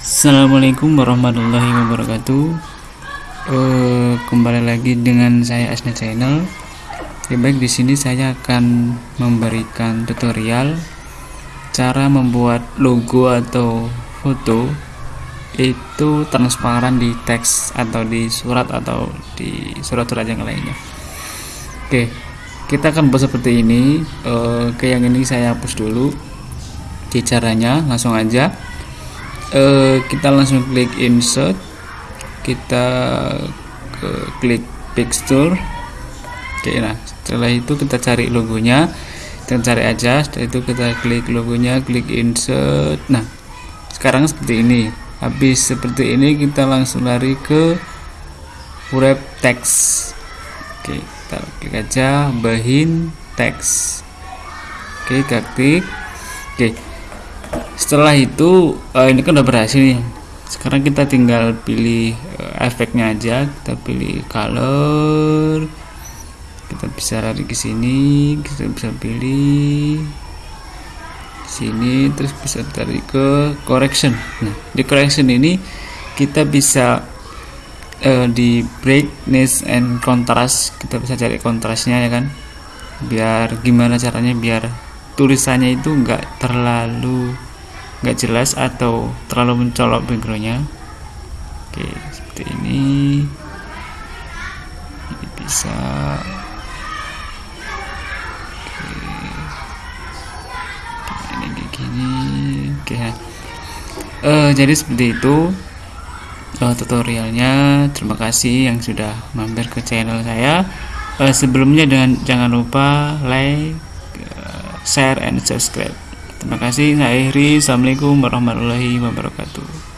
Assalamualaikum warahmatullahi wabarakatuh. Uh, Kembali lagi dengan saya Asna Channel ya, Baik di sini saya akan memberikan tutorial Cara membuat logo atau foto Itu transparan di teks atau di surat atau di surat-surat yang lainnya. Oke kita akan buat seperti ini. Uh, Oke yang ini saya hapus dulu. Di caranya langsung aja uh, kita langsung klik insert. Kita ke klik pixture oke nah setelah itu kita cari logonya. Kita cari aja. Setelah itu kita klik logonya klik insert. Nah sekarang seperti ini. Habis seperti ini kita langsung lari ke wrap text oke kita klik aja bahin teks. Oke klik. Oke setelah itu uh, ini kan udah berhasil nih. Sekarang kita tinggal pilih uh, efeknya aja. Kita pilih color. Kita bisa lari ke sini kita bisa pilih sini terus bisa tarik ke correction. Nah di correction ini kita bisa uh, di brightness and contrast. Kita bisa cari kontrasnya ya kan? Biar gimana caranya? Biar tulisannya itu enggak terlalu nggak jelas atau terlalu mencolok backgroundnya. Oke seperti ini. Ini bisa. Oke. Ini kayak gini. Oke uh, jadi seperti itu uh, tutorialnya. Terima kasih yang sudah mampir ke channel saya. Uh, sebelumnya dengan jangan lupa like share and subscribe Terima kasih, saya Iri. Assalamualaikum warahmatullahi wabarakatuh.